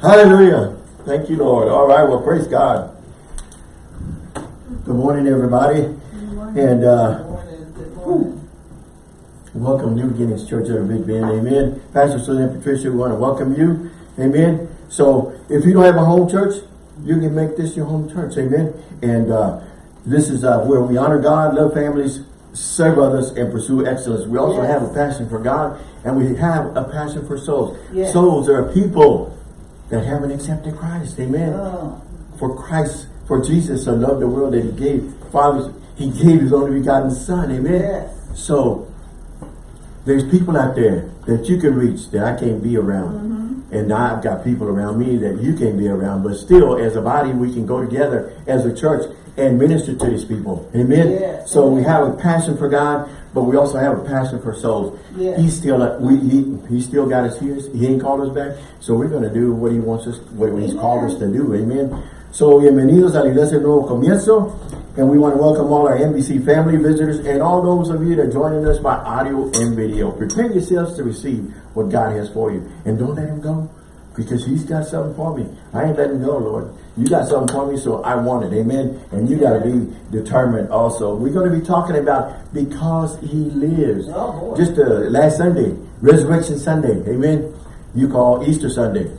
Hallelujah. Thank you, Lord. All right, well, praise God. Good morning, everybody. Good morning. And uh, Good morning, good morning. welcome New Beginnings Church of the Big Bend. Amen. Pastor Susan and Patricia, we want to welcome you. Amen. So if you don't have a home church, you can make this your home church. Amen. And uh, this is uh, where we honor God, love families, serve others, and pursue excellence. We also Yes. have a passion for God, and we have a passion for souls. Yes. Souls are people that haven't accepted Christ. Amen. For Christ, for Jesus so loved the world that he gave, Father, he gave his only begotten son. Amen. Yes. So, there's people out there that you can reach that I can't be around. Mm-hmm. And I've got people around me that you can't be around. But still, as a body, we can go together as a church and minister to these people. Amen. Yes. So we have a passion for God, but we also have a passion for souls. Yes. He's still we he, he still got us here. He ain't called us back. So we're gonna do what he wants us what he's called us to do. Amen. So bienvenidos a la Iglesia Nuevo Comienzo. And we want to welcome all our NBC family visitors and all those of you that are joining us by audio and video. Prepare yourselves to receive what God has for you. And don't let him go because he's got something for me. I ain't letting go, Lord. You got something for me, so I want it. Amen. And you got to be determined also. We're going to be talking about because he lives. Oh. Just uh, last Sunday, Resurrection Sunday. Amen. You call Easter Sunday.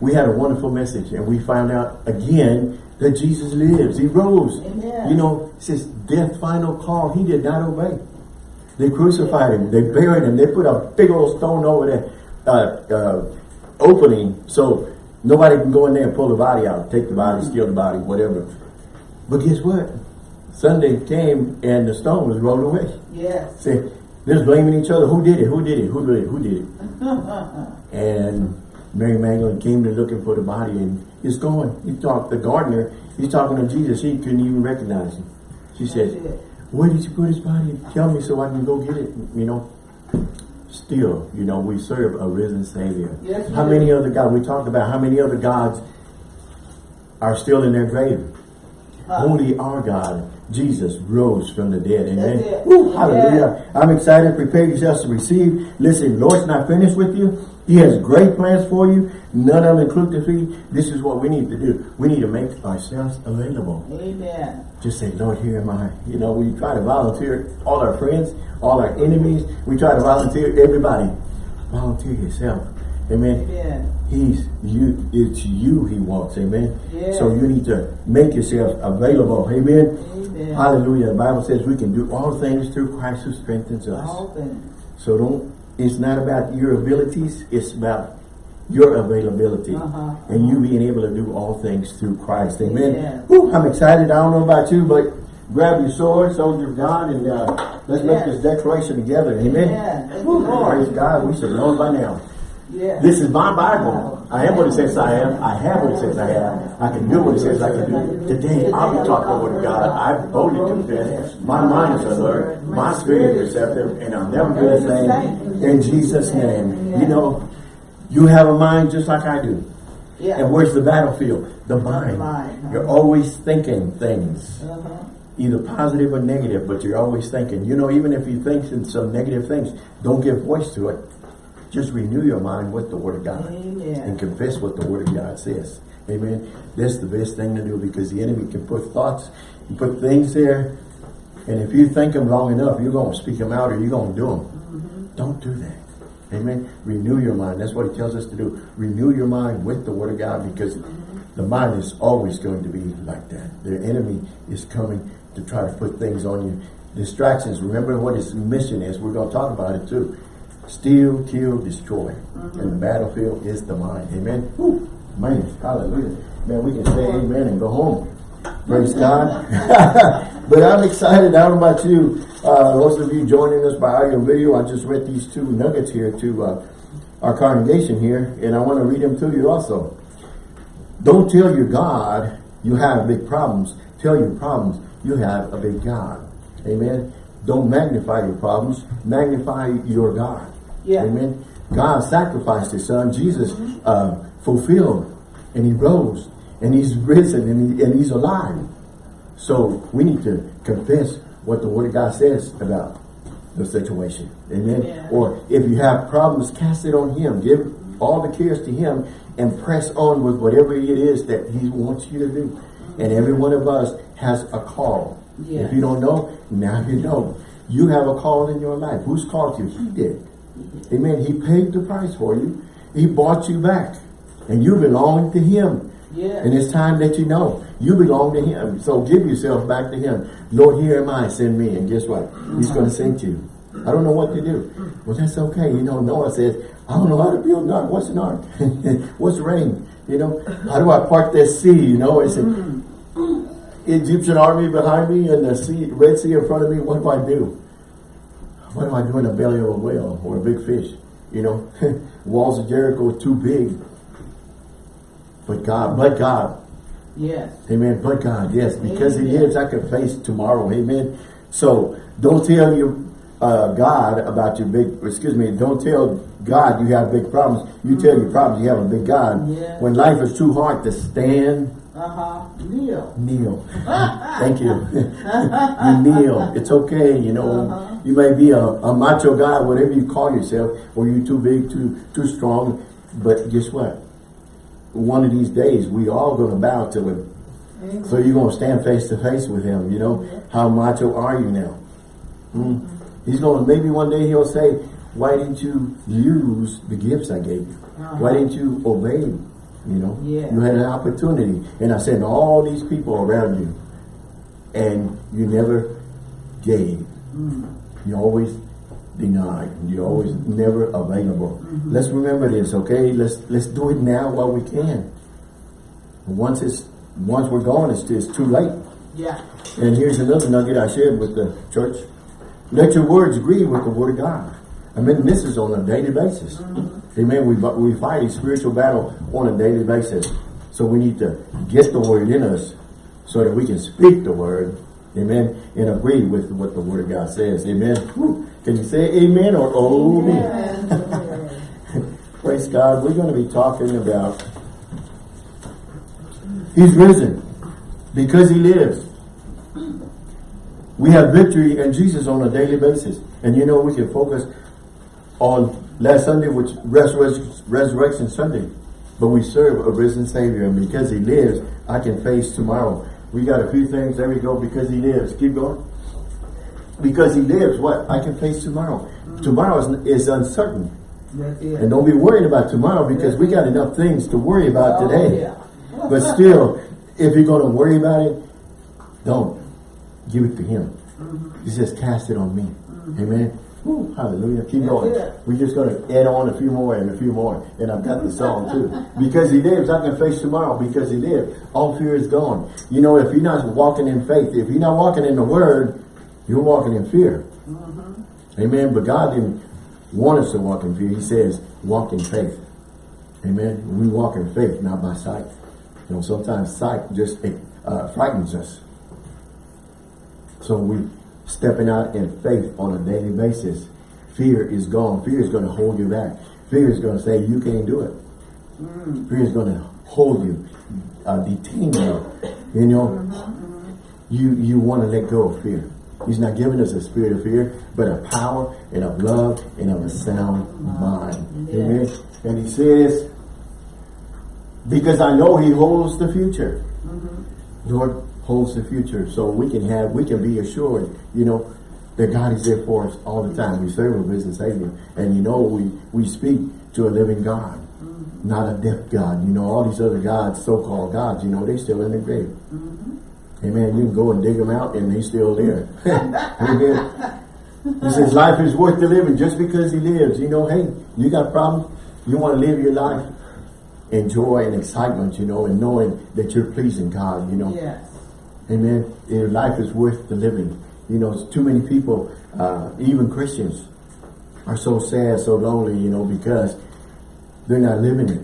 We had a wonderful message and we found out again that Jesus lives. He rose. Amen. You know, says death final call. He did not obey. They crucified him. They buried him. They put a big old stone over that uh, uh, opening so nobody can go in there and pull the body out, take the body, steal the body, whatever. But guess what? Sunday came and the stone was rolled away. yes. Say, they're blaming each other. Who did it? Who did it? Who did it? Who did it? and Mary Magdalene came to looking for the body and it's gone. He talked, the gardener, he's talking to Jesus. He couldn't even recognize him. She said, where did you put his body? Tell me so I can go get it. You know, still, you know, we serve a risen Savior. Yes, how many other gods? We talked about how many other gods are still in their grave. Huh. Only our God, Jesus, rose from the dead. Amen. Woo, hallelujah. I'm excited. Prepare yourselves to receive. Listen, Lord's not finished with you. He has great plans for you. None of them include defeat. This is what we need to do. We need to make ourselves available. Amen. Just say, Lord, here am I. You know, we try to volunteer all our friends, all our enemies. We try to volunteer everybody. Volunteer yourself. Amen. Amen. He's you. It's you he wants. Amen. Yes. So you need to make yourself available. Amen. Amen. Hallelujah. The Bible says we can do all things through Christ who strengthens us. All things. So don't. It's not about your abilities. It's about your availability Uh-huh. and you being able to do all things through Christ. Amen. Yes. Whew, I'm excited. I don't know about you, but grab your sword, soldier of God, and uh, let's make this declaration together. Amen. Amen. Thank Whew, Lord. Praise God. We should know by now. Yes. This is my Bible. I am what it says I am. I have what it says I have. I can do what it says I can do. Today, I'll be talking the word of God. I boldly confess. My mind is alert. My spirit is receptive. And I'll never do the same. In Jesus' name. You know, you have a mind just like I do. Yeah. And where's the battlefield? The mind. The mind. You're always thinking things. Uh-huh. Either positive or negative, but you're always thinking. You know, even if you think in some negative things, don't give voice to it. Just renew your mind with the Word of God Amen. and confess what the Word of God says. Amen. That's the best thing to do because the enemy can put thoughts, and put things there, and if you think them long enough, you're going to speak them out or you're going to do them. Don't do that. Amen. Renew your mind. That's what he tells us to do. Renew your mind with the Word of God because the mind is always going to be like that. The enemy is coming to try to put things on you. Distractions. Remember what his mission is. We're going to talk about it too. Steal, kill, destroy. Mm-hmm. And the battlefield is the mind. Amen. Woo. Man, hallelujah. Man, we can say amen and go home. Praise God. but I'm excited. I don't know about you. Uh, most of you joining us by audio and video. I just read these two nuggets here to uh, our congregation here, and I want to read them to you also. Don't tell your God you have big problems. Tell your problems you have a big God. Amen. Don't magnify your problems. Magnify your God. Yeah. Amen. God sacrificed his son. Jesus uh, fulfilled and he rose and he's risen and, he, and he's alive. So we need to confess what the word of God says about the situation. Amen. Yeah. Or if you have problems, cast it on him. Give all the cares to him and press on with whatever it is that he wants you to do. And every one of us has a call. Yes. If you don't know, now you know. You have a call in your life. Who's called you? He did. Amen. He paid the price for you. He bought you back. And you belong to him. And it's time that you know you belong to him. So give yourself back to him. Lord, here am I, send me. And guess what? He's going to send you. I don't know what to do. Well, that's okay. You know, Noah says, I don't know how to build an ark. What's an ark? What's rain? You know, how do I part that sea? You know, it's an mm. Egyptian army behind me and the sea, Red Sea in front of me. What do I do? What do I do in the belly of a whale or a big fish? You know, walls of Jericho are too big. But God, but God, Yes. Amen. But God, yes, because He Amen. lives, I can face tomorrow. Amen. So don't tell you uh, God about your big. Excuse me. Don't tell God you have big problems. You tell your problems you have a big God. Yes. When life is too hard to stand, Uh-huh. Kneel. kneel. Thank you. you kneel. It's okay. You know, Uh-huh. you may be a, a macho guy, whatever you call yourself, or you're too big, too too strong. But guess what? One of these days, we all going to bow to Him. So you're going to stand face to face with him, you know? How macho are you now? Hmm? He's going to, maybe one day he'll say, why didn't you use the gifts I gave you? Why didn't you obey? You know? Yeah. You had an opportunity. And I sent all these people around you. And you never gave. You always denied. You're always never available. Mm-hmm. Let's remember this, okay? Let's let's do it now while we can. Once it's once we're gone, it's, it's too late. Yeah. And here's another nugget I shared with the church. Let your words agree with the word of God. I mean, this is on a daily basis. Mm-hmm. Amen. We, we fight a spiritual battle on a daily basis. So we need to get the word in us so that we can speak the word. Amen. And agree with what the word of God says. Amen. Whew. Can you say amen or oh me? Yes. Praise God. We're going to be talking about He's risen because He lives. We have victory in Jesus on a daily basis. And you know, we can focus on last Sunday, which Resurrection, Resurrection Sunday. But we serve a risen Savior. And because He lives, I can face tomorrow. We got a few things. There we go. Because He lives. Keep going. Because He lives, what? I can face tomorrow. Tomorrow is, is uncertain. And don't be worried about tomorrow because we got enough things to worry about Oh, today. yeah. But still, if you're going to worry about it, don't. Give it to Him. He says, cast it on me. Amen. Woo, hallelujah. Keep going. We're just going to add on a few more and a few more. And I've got the song too. Because He lives, I can face tomorrow. Because He lives, all fear is gone. You know, if you're not walking in faith, if you're not walking in the Word, you're walking in fear. Amen. But God didn't want us to walk in fear. He says, walk in faith. Amen. We walk in faith, not by sight. You know, sometimes sight just uh, frightens us. So we stepping out in faith on a daily basis. Fear is gone. Fear is going to hold you back. Fear is going to say you can't do it. Fear is going to hold you, uh, detain you. You know, you you want to let go of fear. He's not giving us a spirit of fear, but a power and of love and of a sound mind. Yes. Amen. And he says, because I know he holds the future. Mm-hmm. Lord holds the future. So we can have, we can be assured, you know, that God is there for us all the time. We serve Him, a risen Savior. And you know, we, we speak to a living God, mm-hmm. not a deaf God. You know, all these other gods, so-called gods, you know, they're still in the grave. Mm-hmm. Amen. You can go and dig him out and he's still there. Amen. He says life is worth the living just because he lives. You know, hey, you got problems. You want to live your life in joy and excitement, you know, and knowing that you're pleasing God, you know. Yes. Amen. Your life is worth the living. You know, too many people, uh, even Christians, are so sad, so lonely, you know, because they're not living it.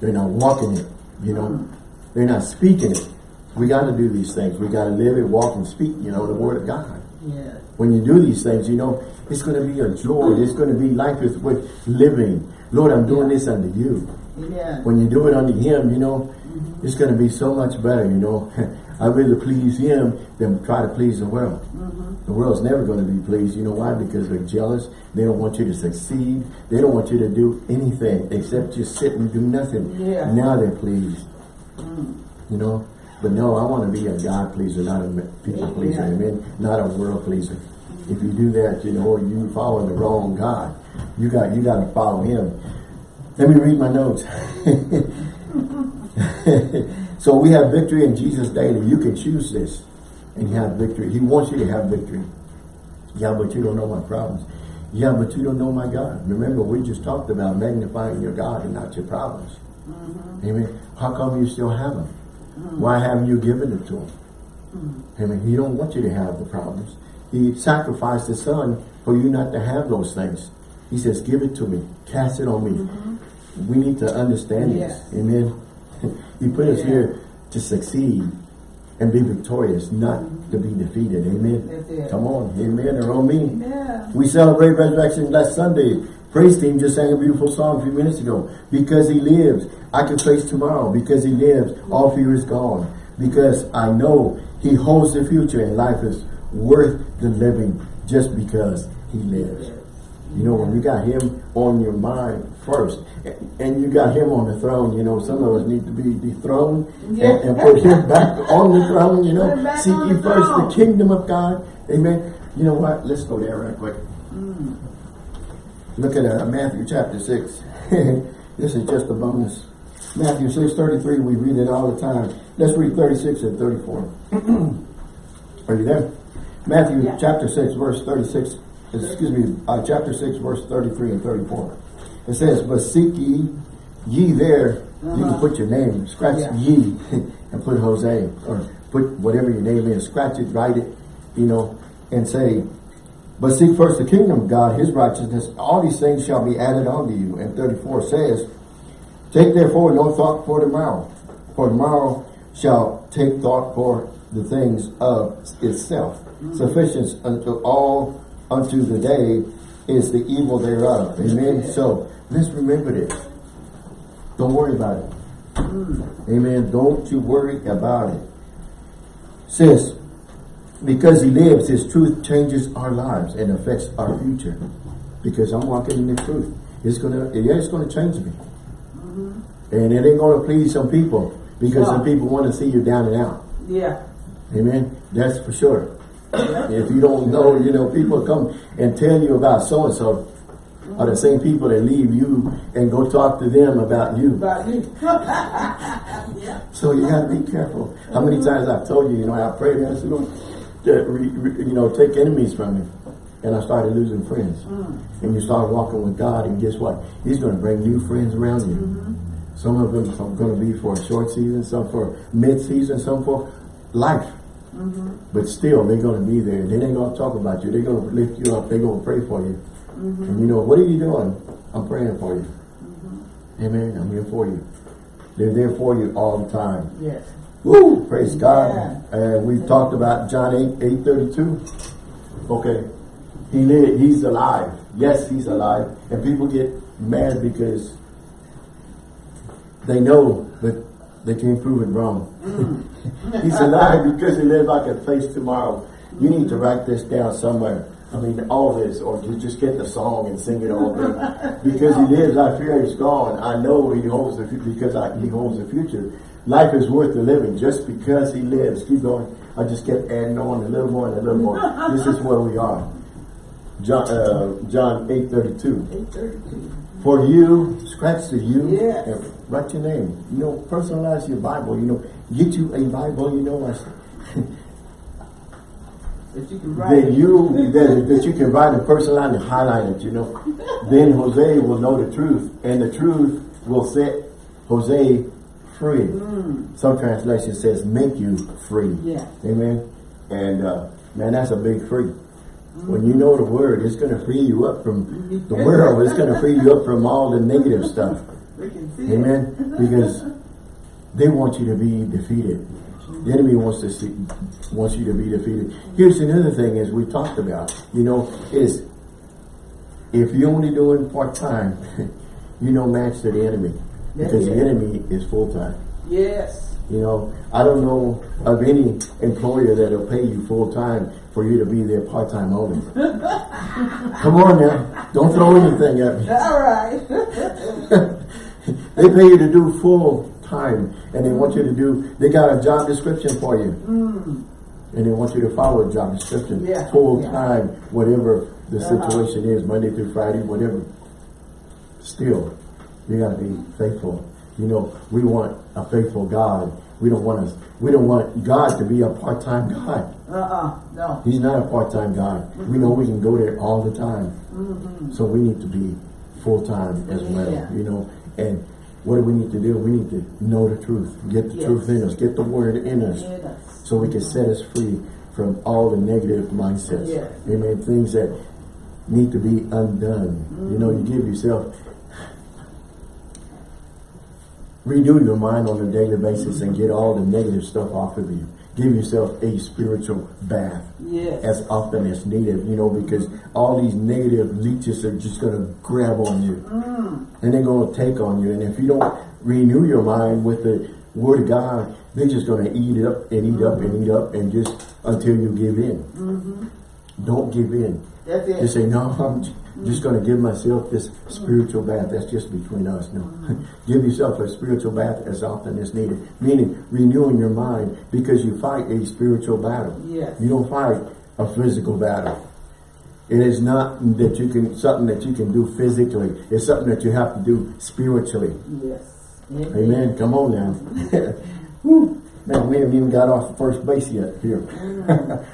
They're not walking it, you know. They're not speaking it. We got to do these things. We got to live and walk, and speak, you know, the Word of God. Yes. When you do these things, you know, it's going to be a joy. It's going to be life is worth living. Lord, I'm doing this unto you. Yes. When you do it unto Him, you know, It's going to be so much better, you know. I'd rather please him than try to please the world. Mm -hmm. The world's never going to be pleased. You know why? Because they're jealous. They don't want you to succeed. They don't want you to do anything except just sit and do nothing. Yeah. Now they're pleased. Mm. You know? But no, I want to be a God pleaser, not a people pleaser. Amen. Not a world pleaser. If you do that, you know, you follow the wrong God. You got you got to follow Him. Let me read my notes. so we have victory in Jesus daily. You can choose this and have victory. He wants you to have victory. Yeah, but you don't know my problems. Yeah, but you don't know my God. Remember, we just talked about magnifying your God and not your problems. Mm-hmm. Amen. How come you still have them? Why haven't you given it to him? Hmm. Amen. He don't want you to have the problems. He sacrificed his son for you not to have those things. He says, give it to me. Cast it on me. Mm-hmm. We need to understand Yes. this. Amen. he put us here to succeed and be victorious, not mm-hmm. to be defeated. Amen. Come on. Amen. Or on me. Yeah. We celebrate resurrection last Sunday. Praise team just sang a beautiful song a few minutes ago. Because he lives, I can face tomorrow. Because he lives, all fear is gone. Because I know he holds the future and life is worth the living just because he lives. You know, when you got him on your mind first, and- you got him on the throne, you know, some of us need to be dethroned and, Yeah. and put him back on the throne, you know. Seek ye first the kingdom of God. Amen. You know what? Let's go there right quick. Look at uh, Matthew chapter 6. this is just a bonus. Matthew 6, 33, we read it all the time. Let's read 36 and 34. Are you there? Matthew Yeah. chapter 6, verse 36, excuse me, uh, chapter 6, verse 33 and 34. It says, But seek ye, ye there, you can Uh-huh. put your name, scratch Yeah. ye, and put Jose, or put whatever your name is, scratch it, write it, you know, and say, but seek first the kingdom of God, his righteousness. All these things shall be added unto you. And 34 says, Take therefore no thought for tomorrow. For tomorrow shall take thought for the things of itself. Sufficient unto all unto the day is the evil thereof. Amen. So let's remember this. Don't worry about it. Hmm. Amen. Don't you worry about it. Says, because he lives, his truth changes our lives and affects our future. Because I'm walking in the truth. It's gonna, yeah, it's gonna change me. Mm-hmm. And it ain't gonna please some people. Because some people want to see you down and out. Yeah. Amen. That's for sure. if you don't know, you know, people come and tell you about so and so are the same people that leave you and go talk to them about you. About you. yeah. So you got to be careful. How many times I've told you, you know, I prayed and I said, Lord, that re, re- you know, take enemies from me. And I started losing friends. Mm. And you start walking with God, and guess what? He's going to bring new friends around you. Mm-hmm. Some of them are going to be for a short season, some for mid-season, some for life. Mm-hmm. But still, they're going to be there. They ain't going to talk about you. They're going to lift you up. They're going to pray for you. Mm-hmm. And you know, what are you doing? I'm praying for you. Amen. I'm here for you. They're there for you all the time. Yes. Woo! Praise God. And we've talked about John 8, 8 32. Okay. He lived, he's alive. Yes, he's alive. And people get mad because they know, but they can't prove it wrong. Mm. he's alive because he lives like a face tomorrow. You need to write this down somewhere. I mean, all this, or you just get the song and sing it all day. because he lives, I fear he's gone. I know he holds the future because I, he holds the future. Life is worth the living just because he lives. Keep going. I just kept adding on a little more and a little more. this is where we are. John, uh, John 8 32. 832. For you, scratch the you Yes. and write your name. You know, personalize your Bible. You know, get you a Bible. You know, I, That you can write. that you that, that you can write and personalize and highlight it. You know, then Jose will know the truth, and the truth will set Jose free. Mm. Some translation says make you free. Yeah. Amen. And uh, man, that's a big free. When you mm. know the word, it's going to free you up from mm-hmm. the world. It's going to free you up from all the negative stuff. We can see it. Amen. Because they want you to be defeated. The enemy wants to see, wants you to be defeated. Here's another thing, as we talked about, you know, is if you're only doing part time, you don't match to the enemy Because the enemy is full time. Yes. You know, I don't know of any employer that'll pay you full time for you to be there part time only. Come on now, don't throw anything at me. All right. they pay you to do full time, and they want you to do. They got a job description for you, and they want you to follow a job description Yeah. full Yeah. time, whatever the Uh-huh. situation is, Monday through Friday, whatever. Still, you got to be faithful. You know, we want a faithful God. We don't want us. We don't want God to be a part time God. Uh-uh, no. He's not a part time God. We know we can go there all the time. Mm -hmm. So we need to be full time as well. Yeah. You know, and what do we need to do? We need to know the truth. Get the Yes. truth in us. Get the word in us. Yes. So we can set us free from all the negative mindsets. Yes. Amen. Things that need to be undone. Mm -hmm. You know, you give yourself renew your mind on a daily basis and get all the negative stuff off of you. Give yourself a spiritual bath Yes. as often as needed, you know, because all these negative leeches are just going to grab on you. Mm. And they're going to take on you. And if you don't renew your mind with the Word of God, they're just going to eat it up and eat up and eat up and just until you give in. Mm-hmm. Don't give in. That's it. Just say, no, I'm just going to give myself this spiritual bath. That's just between us. No. give yourself a spiritual bath as often as needed. Meaning renewing your mind because you fight a spiritual battle. Yes. You don't fight a physical battle. It is not that you can, something that you can do physically. It's something that you have to do spiritually. Yes. Amen. Come on now. Man, we haven't even got off the first base yet here.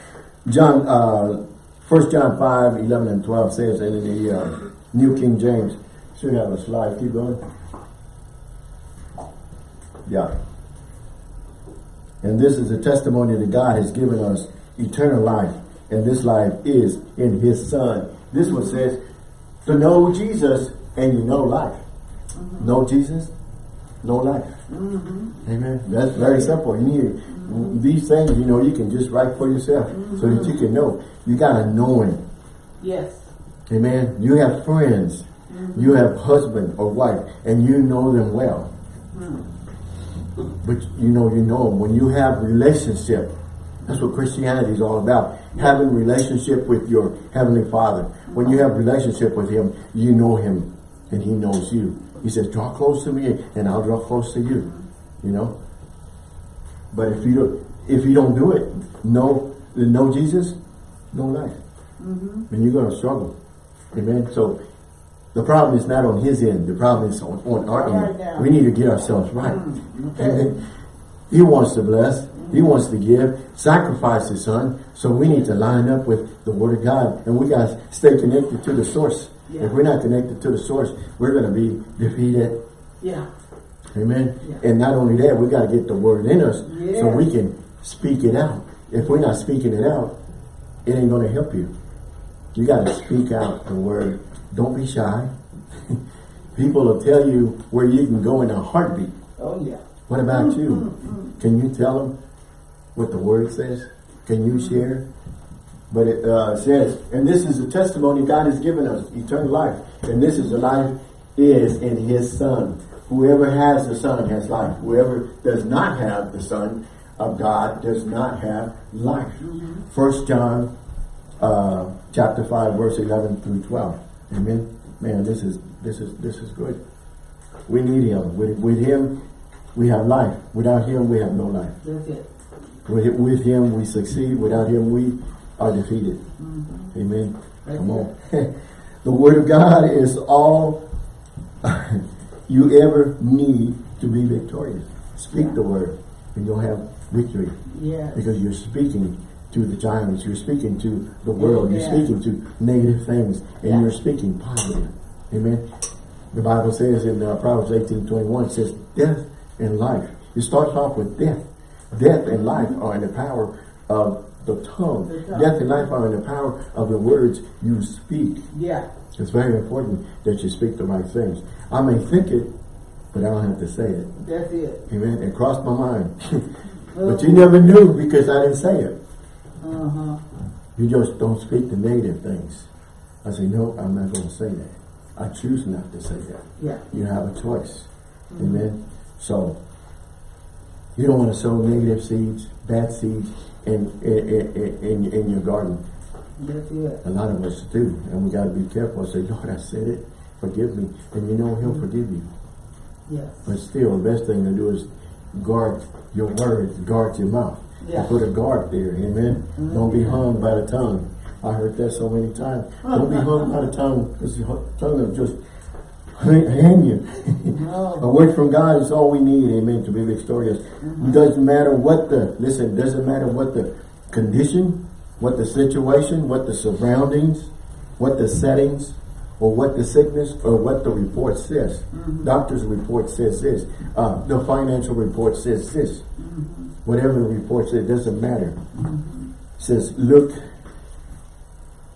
John, uh, 1 John 5, 11 and 12 says, in the uh, New King James, should have a slide. Keep going. Yeah. And this is a testimony that God has given us eternal life. And this life is in his son. This one says, to know Jesus and you know life. Know Jesus, know life. Amen. That's very simple. You need these things, you know, you can just write for yourself so that you mm-hmm. can know. You got to know him. Yes. Amen. You have friends. Mm-hmm. You have husband or wife and you know them well. Mm-hmm. But you know, you know them. When you have relationship, that's what Christianity is all about. Having relationship with your Heavenly Father. When you uh-huh. have relationship with Him, you know Him and He knows you. He says, draw close to me and I'll draw close to you. You know? But if you don't, if you don't do it, no, no Jesus, no life. Mm-hmm. And you're going to struggle. Amen. So the problem is not on his end. The problem is on, on our end. We need to get ourselves right. Mm, okay. Amen. He wants to bless. He mm-hmm. wants to give, sacrifice his son. So we need to line up with the word of God. And we got to stay connected to the source. Yeah. If we're not connected to the source, we're going to be defeated. Yeah. Amen. Yeah. And not only that, we got to get the word in us so we can speak it out. If we're not speaking it out, it ain't going to help you. You got to speak out the word. Don't be shy. People will tell you where you can go in a heartbeat. Oh yeah. What about you? Can you tell them what the word says? Can you share? But it uh, says, and this is a testimony God has given us, eternal life. And this is the life is in his son. Whoever has the son has life. Whoever does not have the son of God does not have life. First John uh, chapter 5 verse 11 through 12. Amen. Man, this is this is this is good. We need him. With, with him, we have life. Without him, we have no life. That's it. With, with him, we succeed. Without him, we are defeated. Amen. That's Come on. the word of God is all you ever need to be victorious. Speak the word and you'll have victory Yes. because you're speaking to the giants, you're speaking to the world, Yeah. you're speaking to negative things, and Yeah. you're speaking positive. Amen. The Bible says in uh, Proverbs 18, 21, it says, death and life. It starts off with death. Death and life are in the power of the tongue. The tongue. Death and life are in the power of the words you speak. Yeah. It's very important that you speak the right things. I may think it, but I don't have to say it. That's it. Amen. It crossed my mind. but you never knew because I didn't say it. Uh huh. You just don't speak the negative things. I say, no, I'm not going to say that. I choose not to say that. Yeah. You have a choice. Amen. So, You don't want to sow negative seeds, bad seeds in, in, in, in, in your garden. That's it. A lot of us do. And we got to be careful. I Say, Lord, I said it. Forgive me. And you know he'll mm-hmm. forgive you. Yes. But still, the best thing to do is guard your words, guard your mouth. Yeah. Put a guard there, amen? Mm-hmm. Don't be hung by the tongue. I heard that so many times. Don't be hung by the tongue, because the tongue will just hang you. No. a word from God is all we need, amen, to be victorious. It doesn't matter what the, listen, doesn't matter what the condition, what the situation, what the surroundings, what the settings, or what the sickness, or what the report says. Mm-hmm. Doctor's report says this. Uh, the financial report says this. Mm-hmm. Whatever the report says, it doesn't matter. Mm-hmm. says, look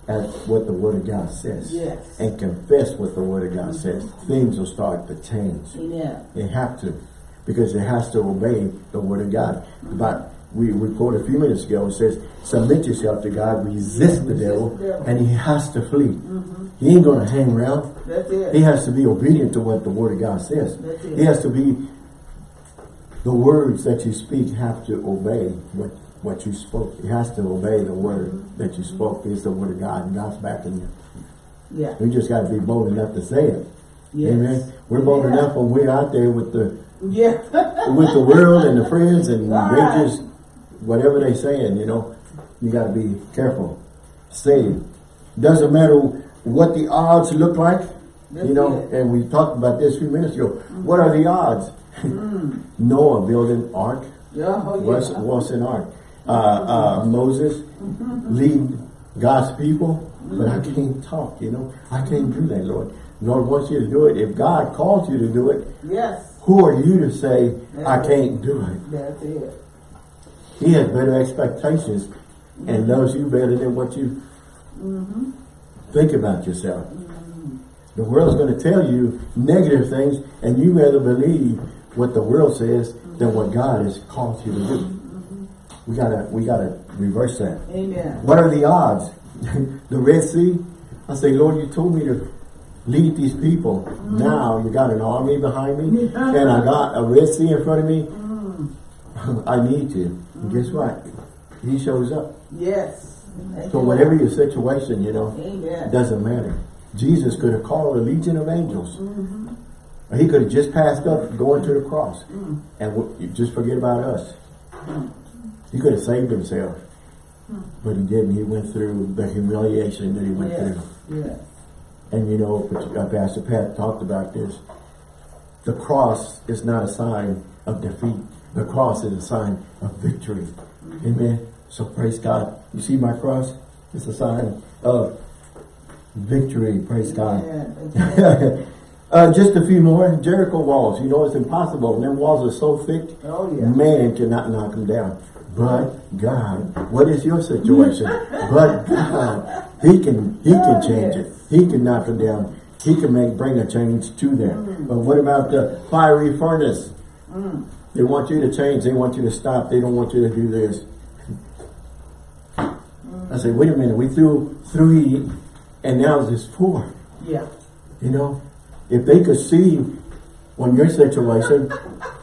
at what the Word of God says. Yes. And confess what the Word of God says. Things will start to change. Yeah. They have to. Because it has to obey the Word of God. But we, we quoted a few minutes ago, it says, submit yourself to God, resist the Resist devil, the devil. and he has to flee. Mm-hmm. He ain't going to hang around. That's it. He has to be obedient to what the Word of God says. He has to be, the words that you speak have to obey what, what you spoke. He has to obey the Word that you spoke. It's the Word of God, and God's backing you. Yeah. We just got to be bold enough to say it. Yes. Amen. We're bold Yeah. enough when we're out there with the Yeah. with the world and the friends and All they just whatever they saying, you know, you got to be careful. Say, doesn't matter what the odds look like, you know. And we talked about this a few minutes ago. What are the odds? Noah building ark. Yeah. Oh, What's yeah. what's an ark? Uh, uh, Moses lead God's people, but I can't talk. You know, I can't do that, Lord. Lord wants you to do it. If God calls you to do it, Yes. who are you to say I can't do it? That's it. He has better expectations and loves you better than what you mm-hmm. think about yourself. Mm-hmm. The world's going to tell you negative things, and you rather believe what the world says than what mm-hmm. God has called you to do. We gotta, we gotta reverse that. Amen. What are the odds? the Red Sea? I say, Lord, you told me to lead these people. Now you got an army behind me, and I got a Red Sea in front of me. I need you. And guess what? He shows up. Yes. Thank So you, whatever Lord. your situation, you know, it Amen. doesn't matter. Jesus could have called a legion of angels. Or He could have just passed up going to the cross. Mm. And w- you just forget about us. He could have saved himself. Mm. But he didn't. He went through the humiliation that he went Yes. through. Yes. And you know, uh, Pastor Pat talked about this. The cross is not a sign of defeat. The cross is a sign of victory. Amen. So praise God. You see my cross? It's a sign of victory. Praise God. Amen. Thank you. uh, just a few more. Jericho walls. You know, it's impossible. Them walls are so thick, Oh, yeah. man cannot knock them down. But God, what is your situation? but God, He can He can change it. He can knock them down. He can make bring a change to them. But what about the fiery furnace? They want you to change. They want you to stop. They don't want you to do this. I say, wait a minute. We threw three, and now it's four. Yeah. You know, if they could see on your situation,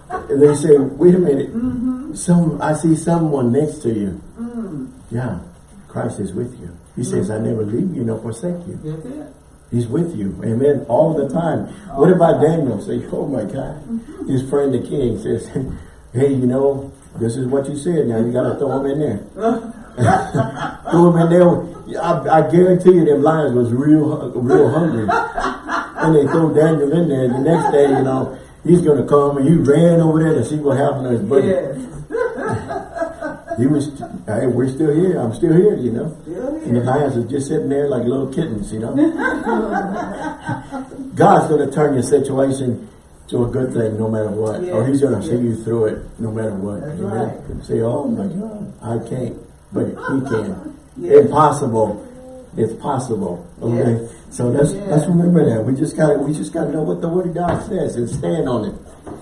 and they say, wait a minute, mm-hmm. some I see someone next to you. Mm. Yeah, Christ is with you. He says, I never leave you nor forsake you. That's it. He's with you. Amen. All the time. What about Daniel? Say, oh my God. His friend the king says, hey, you know, this is what you said. Now you got to throw him in there. throw him in there. I, I guarantee you them lions was real, real hungry. and they throw Daniel in there. The next day, you know, he's going to come and he ran over there to see what happened to his buddy. Yes. He was, hey, we're still here. I'm still here, you know. Still And the lions are just sitting there like little kittens, you know. God's going to turn your situation to a good thing no matter what. or he's going to see you through it no matter what. That's Amen. right. Say, oh my God, I can't. But he can. Yes. Impossible. It's possible. Okay. Yes. So let's Yes. let's remember that. We just gotta we just gotta know what the word of God says and stand on it.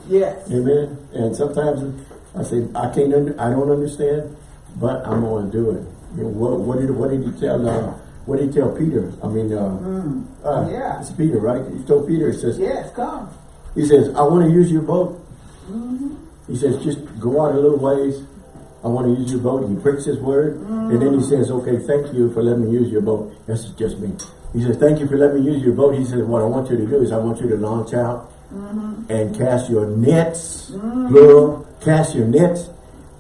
Yes. Amen. And sometimes I say I can't. Under, I don't understand, but I'm going to do it. You know, what, what did What did he tell? Uh, what did he tell Peter? I mean, uh, uh, Yeah. it's Peter, right? He told Peter. He says, Yes. Come. He says, I want to use your boat. He says, just go out a little ways. I want to use your boat. He breaks his word. And then he says, okay, thank you for letting me use your boat. That's just me. He says, thank you for letting me use your boat. He says, what I want you to do is I want you to launch out and cast your nets, plural, cast your nets,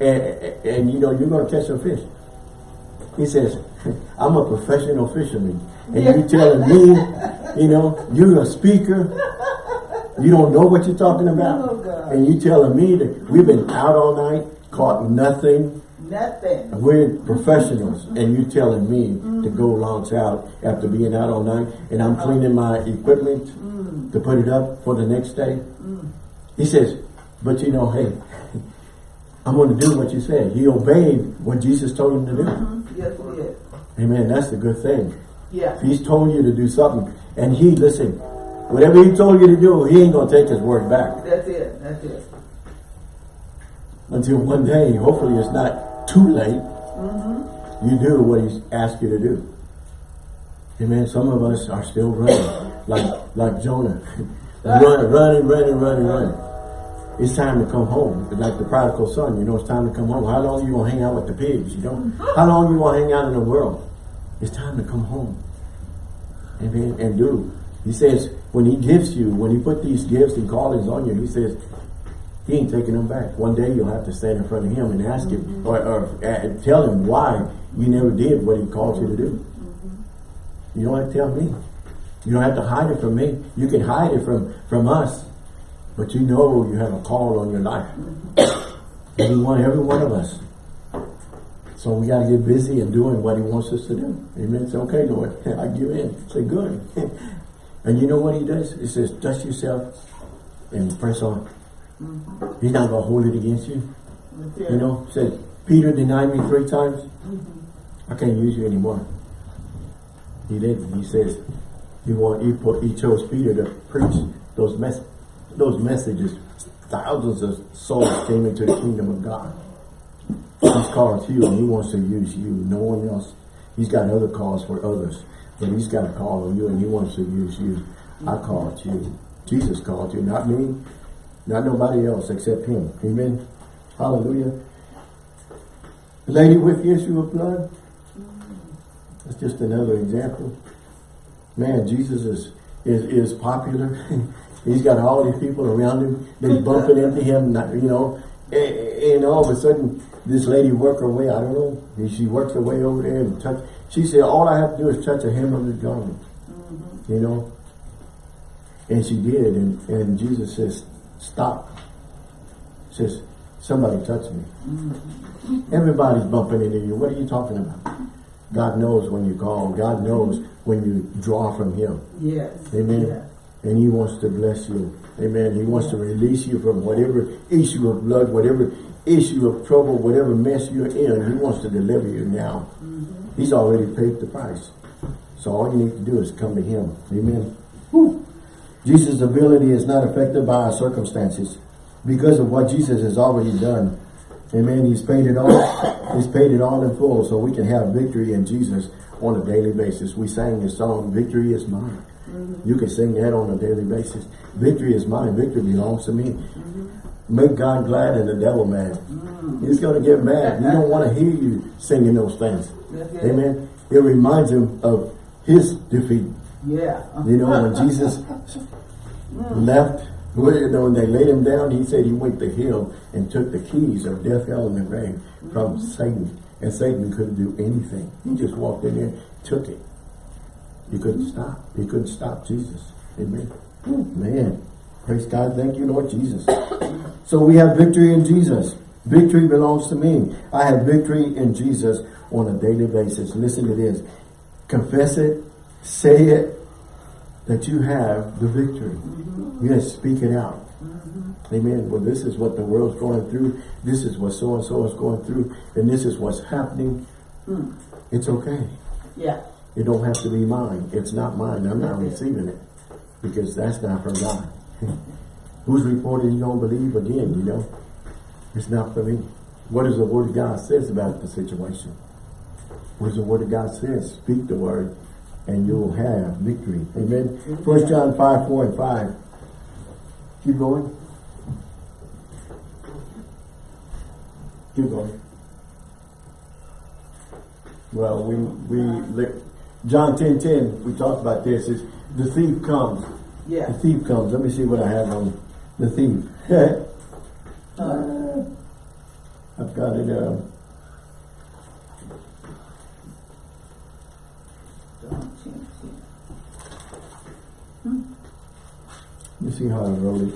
and, and, and, you know, you're going to catch some fish. He says, I'm a professional fisherman. And you telling me, you know, you're a speaker. You don't know what you're talking oh, about. Oh, and you telling me that we've been out all night, caught nothing. Nothing. We're professionals. And you telling me to go launch out after being out all night. And I'm uh-huh. cleaning my equipment mm. to put it up for the next day. Mm. He says, but you know, hey, I'm going to do what you said. He obeyed what Jesus told him to do. Is. Amen. That's the good thing. Yeah. If he's told you to do something, and he, listen, whatever he told you to do, he ain't going to take his word back. That's it. That's it. Until one day, hopefully it's not too late, mm-hmm. you do what he's asked you to do. Amen. Some of us are still running, like like Jonah. Run, running, running, running, running. It's time to come home. Like the prodigal son, you know, it's time to come home. How long you gonna hang out with the pigs, you know? How long you gonna hang out in the world? It's time to come home. Amen. And do. He says, when he gives you, when he put these gifts and callings on you, he says, he ain't taking them back. One day you'll have to stand in front of him and ask him, or, or uh, tell him why you never did what he called you to do. You don't have to tell me. You don't have to hide it from me. You can hide it from, from us. But you know you have a call on your life. every one, every one of us. So we got to get busy and doing what he wants us to do. Amen. Say, okay, Lord, I give in. Say, good. and you know what he does? He says, dust yourself and press on. Mm-hmm. He's not going to hold it against you. It. You know, said, Peter denied me three times. Mm-hmm. I can't use you anymore. He didn't. He says, he want he put he chose Peter to preach those mess those messages. Thousands of souls came into the kingdom of God. He's called you and he wants to use you. No one else. He's got other calls for others. But he's got a call on you and he wants to use you. I called you. Jesus called you, not me, not nobody else except him. Amen. Hallelujah. The lady with the issue of blood. That's just another example. Man, Jesus is is, is popular. He's got all these people around him. They bumping into him, you know. And, and all of a sudden, this lady work her way. I don't know. and She works her way over there and touch. She said, "All I have to do is touch a hem of his garment." Mm-hmm. You know. And she did, and, and Jesus says, "Stop." Says, "Somebody touch me." Mm-hmm. Everybody's bumping into you. What are you talking about? God knows when you call. God knows when you draw from Him. Yes. Amen. Yes. And He wants to bless you. Amen. He wants to release you from whatever issue of blood, whatever issue of trouble, whatever mess you're in. He wants to deliver you now. Mm-hmm. He's already paid the price. So all you need to do is come to Him. Amen. Whew. Jesus' ability is not affected by our circumstances because of what Jesus has already done. Amen. He's paid it all. He's paid it all in full so we can have victory in Jesus on a daily basis. We sang this song, Victory is Mine. Mm-hmm. You can sing that on a daily basis. Victory is mine. Victory belongs to me. Mm-hmm. Make God glad and the devil mad. Mm. He's going to get mad. He don't want to hear you singing those things. Amen. It reminds him of his defeat. Yeah. You know, when Jesus mm. left, you know, when they laid him down, he said he went to hell and took the keys of death, hell, and the grave from mm. Satan. And Satan couldn't do anything. He just walked in there, took it. He couldn't stop. He couldn't stop Jesus. Amen. Man, praise God. Thank you, Lord Jesus. So we have victory in Jesus. Victory belongs to me. I have victory in Jesus on a daily basis. Listen to this. Confess it. Say it. That you have the victory. Yes, speak it out. Amen. Well, this is what the world's going through. This is what so-and-so is going through. And this is what's happening. It's okay. Yeah. It don't have to be mine. It's not mine. I'm not receiving it. Because that's not from God. Hmm. Whose report you don't believe again, you know? It's not for me. What does the word of God says about the situation? What does the word of God says? Speak the word and you will have victory. Amen. First John 5, 4 and 5. Keep going. Keep going. Well, we, we, John ten ten, we talked about this, is the thief comes. The thief comes. Let me see what I have on the thief. Uh, I've got it, uh, John 10, 10. let me see how I wrote it.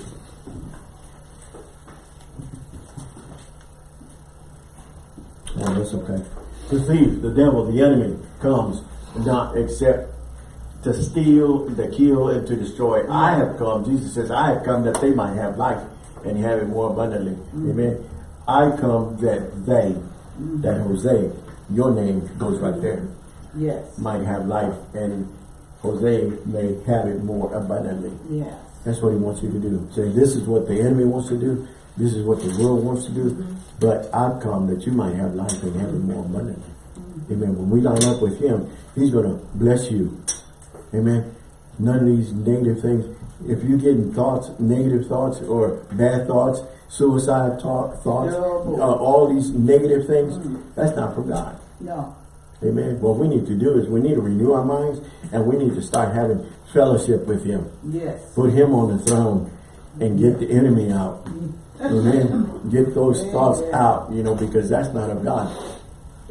Oh, that's okay. The thief, the devil, the enemy comes not except to steal, to kill, and to destroy. I have come, Jesus says, I have come that they might have life and have it more abundantly. Mm. Amen. I come that they, mm. that Jose, your name goes right there, Yes. might have life and Jose may have it more abundantly. Yes. That's what he wants you to do. Say, this is what the enemy wants to do. This is what the world wants to do. Mm-hmm. But I've come that you might have life and have it more abundantly. Mm-hmm. Amen. When we line up with him, he's going to bless you. Amen. None of these negative things. If you're getting thoughts, negative thoughts or bad thoughts, suicide talk, thoughts, Terrible. uh, all these negative things, that's not from God. No. Amen. What we need to do is we need to renew our minds and we need to start having fellowship with him. Yes. Put him on the throne and get the enemy out. Amen. Get those thoughts out, you know, because that's not of God.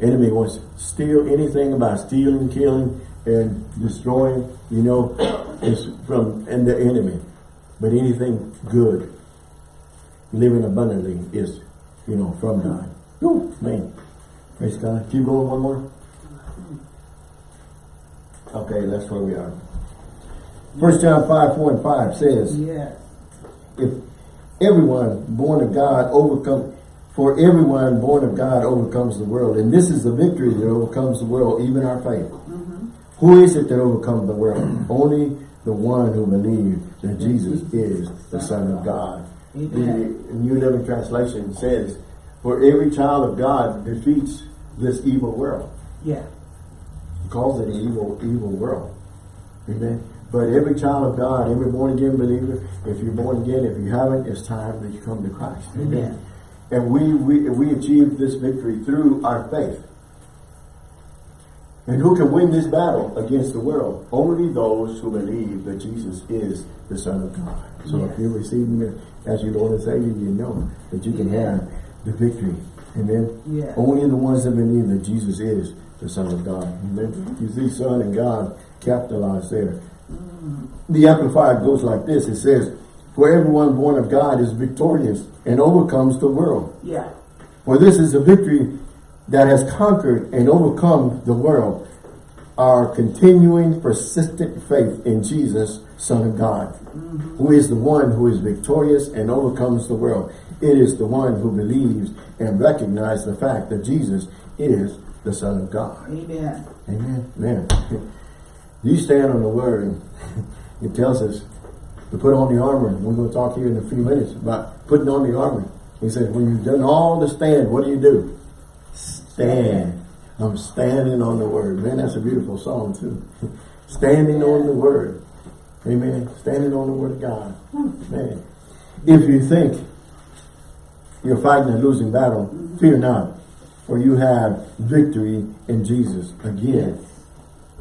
Enemy wants to steal anything about stealing, killing, and destroying, you know, is from and the enemy. But anything good, living abundantly is, you know, from God. Whew, man. Praise God. Keep going one more. Okay, that's where we are. First John 5, 4 and 5 says, Yes. if everyone born of God overcome for everyone born of God overcomes the world and this is the victory that overcomes the world even our faith mm-hmm. Who is it that overcomes the world only the one who believes that Jesus is the son of God the New Living Translation says for every child of God defeats this evil world Yeah. he calls it an evil, evil world. Amen. But every child of God, every born again believer, if you're born again, if you haven't, it's time that you come to Christ. Amen. And we, we, we achieve this victory through our faith. And who can win this battle against the world? Only those who believe that Jesus is the Son of God. So Yes. if you receive Him as your Lord and Savior, you know that you can have the victory. Amen. Yes. Only the ones that believe that Jesus is the Son of God. Amen. Mm-hmm. You see Son and God capitalized there. The Amplified goes like this. It says, For everyone born of God is victorious and overcomes the world. Yeah. For this is a victory that has conquered and overcome the world. Our continuing persistent faith in Jesus, Son of God, who is the one who is victorious and overcomes the world. It is the one who believes and recognizes the fact that Jesus is the Son of God. Amen. Amen. Man. You stand on the word. and It tells us to put on the armor. We're going to talk here in a few minutes about putting on the armor. He says, when you've done all to stand, what do you do? Stand. I'm standing on the word. Man, that's a beautiful song too. standing on the word. Amen. Standing on the word of God. Man. If you think you're fighting a losing battle, fear not. For you have victory in Jesus. Again,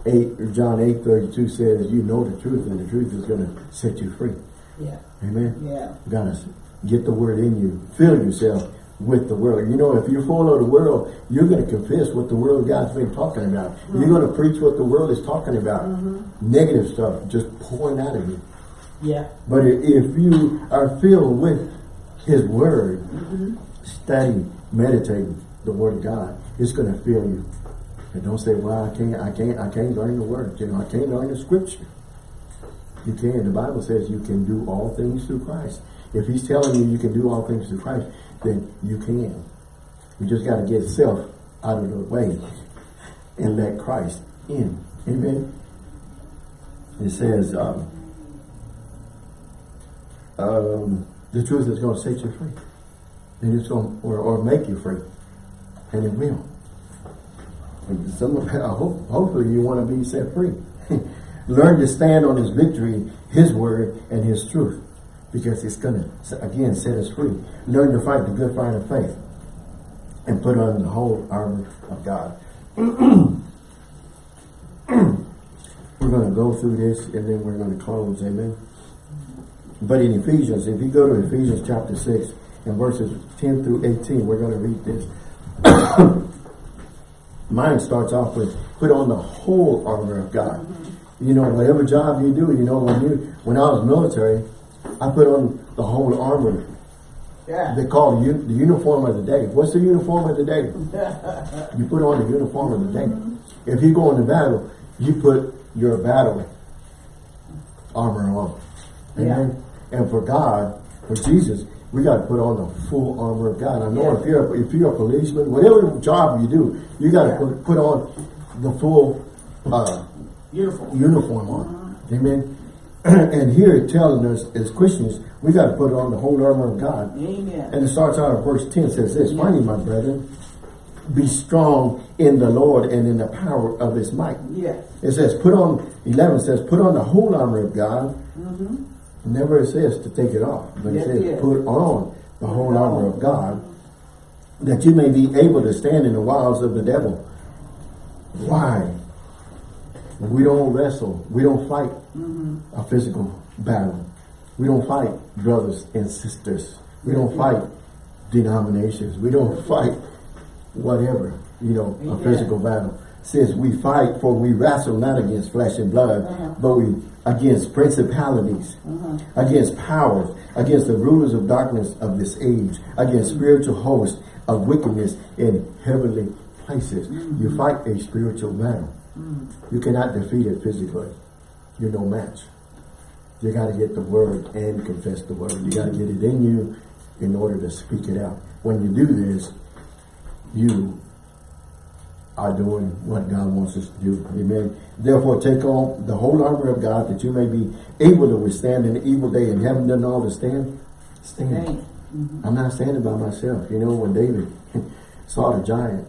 8 John 8 32 says, You know the truth, and the truth is going to set you free. Yeah. Amen. Yeah. Gotta get the word in you. Fill yourself with the world. You know, if you follow the world, you're going to confess what the world God's been talking about. You're going to mm-hmm. preach what the world is talking about. Mm-hmm. Negative stuff just pouring out of you. Yeah. But if you are filled with His Word, mm-hmm. study, meditating the Word of God, it's going to fill you. And don't say, "Well, I can't, I can't, I can't learn the Word." You know, I can't learn the Scripture. You can. The Bible says you can do all things through Christ. If He's telling you you can do all things through Christ, then you can. You just got to get self out of the way and let Christ in. Amen. It says. Um, um, the truth is going to set you free. And it's going to, or, or make you free. And it will. And some of, hope, hopefully you want to be set free. Learn to stand on his victory, his word, and his truth. Because it's going to, again, set us free. Learn to fight the good fight of faith. and put on the whole armor of God. we're going to go through this and then we're going to close. Amen. But in Ephesians, if you go to Ephesians chapter 6 and verses 10 through 18, we're going to read this. Mine starts off with, put on the whole armor of God. You know, whatever job you do, you know, when you when I was military, I put on the whole armor. Yeah. They call the, the uniform of the day. What's the uniform of the day? You put on the uniform of the day. If you go into battle, you put your battle armor on. Amen. And for God, for Jesus, we got to put on the full armor of God. I know Yeah. if you're if you're a policeman, whatever job you do, you got to Yeah. put put on the full uh, Uniform. uniform on. Amen. and here it's telling us as Christians, we got to put on the whole armor of God. Amen. And it starts out at verse 10 says this, Finally, my brethren, be strong in the Lord and in the power of his might. Yes. It says, put on, 11 says, put on the whole armor of God. Mm-hmm. Never it says to take it off, but Yes, it says, yes. put on the whole armor of God that you may be able to stand in the wiles of the devil. Why? We don't wrestle. We don't fight a physical battle. We don't fight brothers and sisters. We don't fight denominations. We don't fight whatever, you know, a physical battle. Since we fight for we wrestle not against flesh and blood, Uh-huh. but we against principalities, uh-huh. against powers, against the rulers of darkness of this age, against mm-hmm. spiritual hosts of wickedness in heavenly places. You mm-hmm. fight a spiritual battle. Mm-hmm. You cannot defeat it physically. You're no match. You got to get the word and confess the word. You got to get it in you in order to speak it out. When you do this, you are doing what God wants us to do. Amen. Therefore, take on the whole armor of God that you may be able to withstand an evil day and having done all to stand, stand. Thanks. I'm mm-hmm. not standing by myself. You know, when David saw the giant,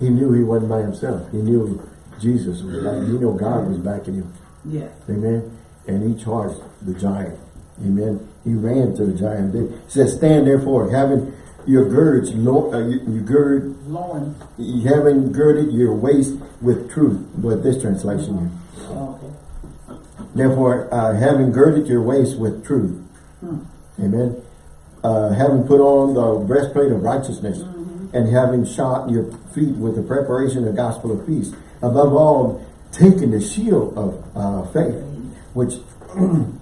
he knew he wasn't by himself. He knew Jesus was back. you know God was backing him. Yes. Amen. And he charged the giant. Amen. He ran to the giant. He says, stand therefore, having your girds, lo- uh, you, you gird, Loin. you having girded your waist with truth. But this translation here. Okay. Therefore, uh, having girded your waist with truth. Amen. Uh, having put on the breastplate of righteousness and having shod your feet with the preparation of the gospel of peace. Above all, taking the shield of uh, faith, which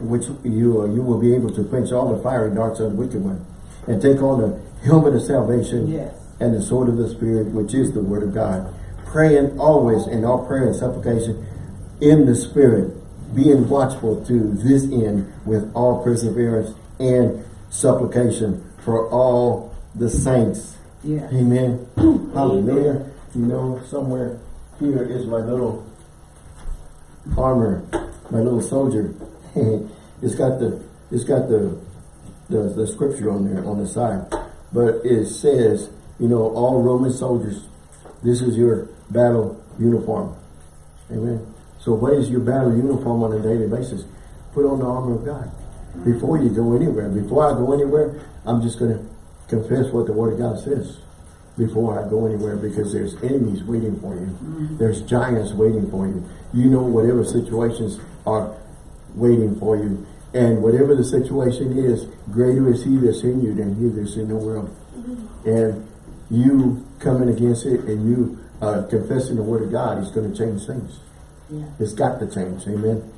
which you uh, you will be able to quench all the fiery darts of the wicked one, and take on the helmet of salvation Yes. and the sword of the spirit, which is the word of God, praying always in all prayer and supplication in the spirit, being watchful to this end with all perseverance and supplication for all the saints. Amen. Hallelujah. You know, somewhere here is my little armor, my little soldier. it's got the it's got the, the the scripture on there on the side. But it says, you know, all Roman soldiers, this is your battle uniform. Amen. So what is your battle uniform on a daily basis? Put on the armor of God. Before you go anywhere, before I go anywhere, I'm just going to confess what the Word of God says before I go anywhere because there's enemies waiting for you. There's giants waiting for you. You know whatever situations are waiting for you. And whatever the situation is, greater is he that's in you than he that's in the world. And you coming against it and you uh, confessing the word of God is going to change things. Yeah. It's got to change. Amen.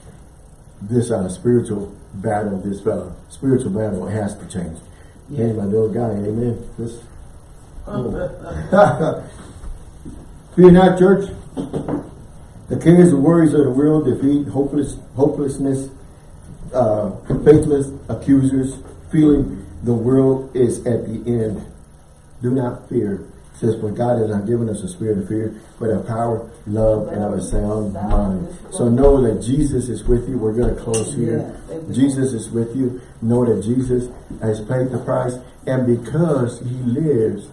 This uh, spiritual battle, this uh, spiritual battle has to change. Yeah. Hey, my little guy, amen. This, Fear not, church. The cares and worries of the world defeat hopeless, hopelessness, uh, faithless accusers, feeling the world is at the end. Do not fear. It says, for God has not given us a spirit of fear, but of power, love, and of a sound mind. So know that Jesus is with you. We're going to close here. Jesus is with you. Know that Jesus has paid the price. And because he lives,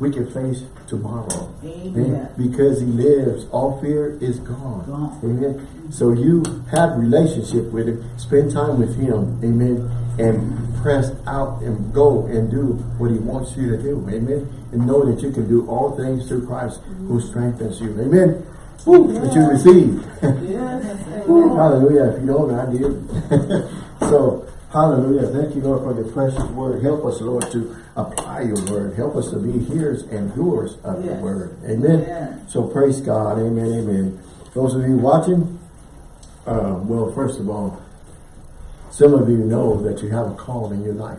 we can face tomorrow. Amen. Because he lives, all fear is gone. Gone. Amen. So you have relationship with him. Spend time with him. Amen. and press out and go and do what he wants you to do. Amen. And know that you can do all things through Christ who strengthens you. Amen. Woo, that you receive. Yes. Woo, hallelujah. If you don't, I did. so, hallelujah. Thank you, Lord, for the precious word. Help us, Lord, to apply your word. Help us to be hearers and doers of your Yes. word. Amen. So, praise God. Amen. Amen. Those of you watching, uh, well, first of all, some of you know that you have a call in your life.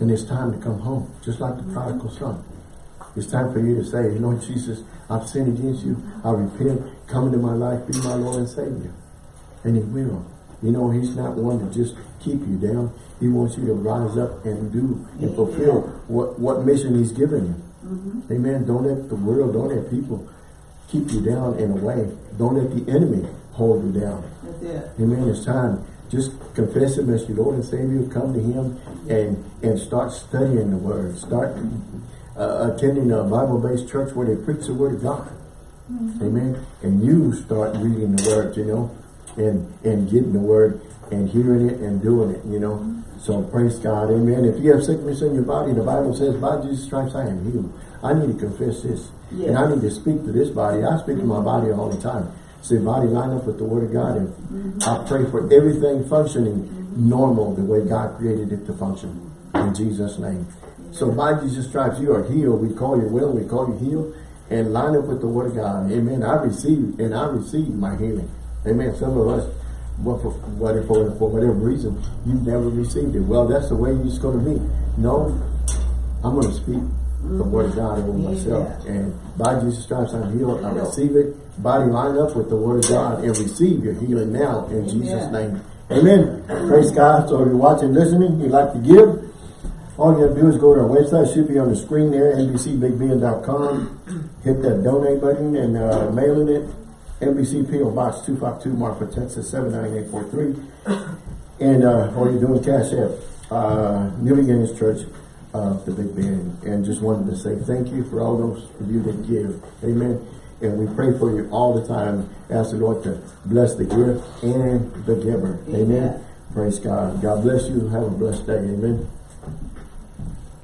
And it's time to come home, just like the prodigal son. It's time for you to say, Lord Jesus, I've sinned against you. I repent. Come into my life. Be my Lord and Savior. And he will. You know, he's not one to just keep you down. He wants you to rise up and do and fulfill what, what mission he's given you. Amen. Don't let the world, don't let people keep you down in a way. Don't let the enemy hold you down. Amen. It's time. Just confess Him as your Lord and Savior. Come to Him and and start studying the Word. Start uh, attending a Bible-based church where they preach the Word of God. Amen. And you start reading the Word, you know, and and getting the Word and hearing it and doing it, you know. Mm-hmm. So praise God. Amen. If you have sickness in your body, the Bible says, by Jesus' Christ I am healed. I need to confess this. And I need to speak to this body. I speak to my mm-hmm. body all the time. Say, body, line up with the Word of God. And mm-hmm. I pray for everything functioning normal the way God created it to function. In Jesus' name. So by Jesus' Christ you are healed. We call you well. We call you healed. And line up with the Word of God. Amen. I receive, and I receive my healing. Amen. Some of us, well, for, whatever, for, for whatever reason, you've never received it. Well, that's the way it's going to be. No, I'm going to speak the Word of God over myself. Yeah. And by Jesus' Christ, I'm healed. I receive it. Body line up with the Word of God and receive your healing now in Jesus' name. Amen. Praise God. So if you're watching, listening, you'd like to give, all you have to do is go to our website. It should be on the screen there, NBCBigBend.com. Hit that donate button and uh, mailing it. NBC PO Box 252 Marfa, Texas 79843. And uh, all you're doing Cash App. Uh, New Beginnings Church of the Big Bend. And just wanted to say thank you for all those of you that give. Amen. And we pray for you all the time. Ask the Lord to bless the gift and the giver. Amen. Amen. Praise God. God bless you. Have a blessed day. Amen.